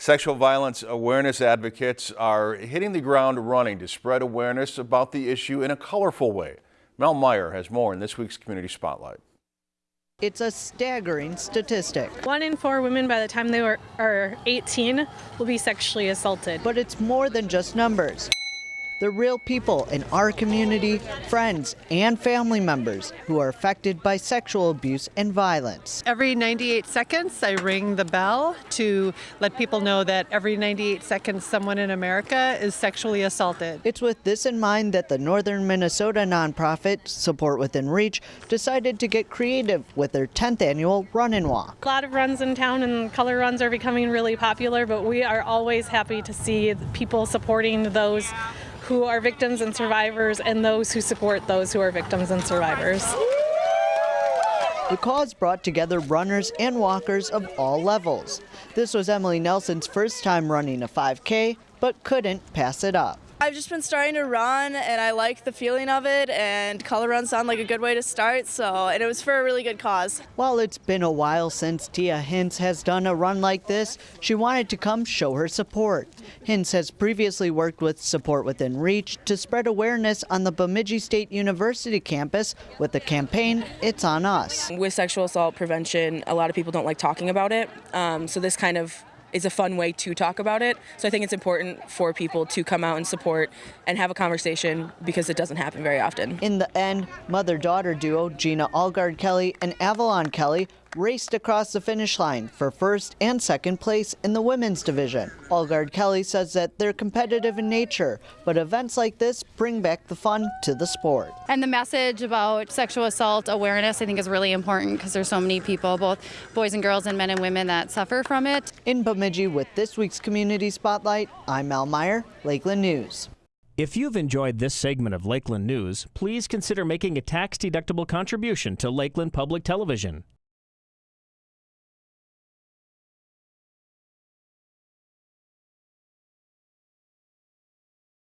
Sexual violence awareness advocates are hitting the ground running to spread awareness about the issue in a colorful way. Mel Meyer has more in this week's Community Spotlight. It's a staggering statistic. One in four women by the time they were, are 18 will be sexually assaulted. But it's more than just numbers. The real people in our community, friends, and family members who are affected by sexual abuse and violence. Every 98 seconds, I ring the bell to let people know that every 98 seconds, someone in America is sexually assaulted. It's with this in mind that the Northern Minnesota nonprofit Support Within Reach decided to get creative with their 10th annual Run and Walk. A lot of runs in town and color runs are becoming really popular, but we are always happy to see people supporting those who are victims and survivors and those who support those who are victims and survivors. The cause brought together runners and walkers of all levels. This was Emily Nelson's first time running a 5K, but couldn't pass it up. I've just been starting to run and I like the feeling of it and color runs sound like a good way to start so and it was for a really good cause. While it's been a while since Tia Hintz has done a run like this, she wanted to come show her support. Hintz has previously worked with Support Within Reach to spread awareness on the Bemidji State University campus with the campaign It's On Us. With sexual assault prevention, a lot of people don't like talking about it, um, so this kind of is a fun way to talk about it. So I think it's important for people to come out and support and have a conversation because it doesn't happen very often. In the end, mother-daughter duo Gina Algard Kelly and Avalon Kelly raced across the finish line for first and second place in the women's division. Algard Kelly says that they're competitive in nature, but events like this bring back the fun to the sport. And the message about sexual assault awareness I think is really important because there's so many people, both boys and girls and men and women that suffer from it. In Bemidji with this week's Community Spotlight, I'm Mel Meyer, Lakeland News. If you've enjoyed this segment of Lakeland News, please consider making a tax-deductible contribution to Lakeland Public Television.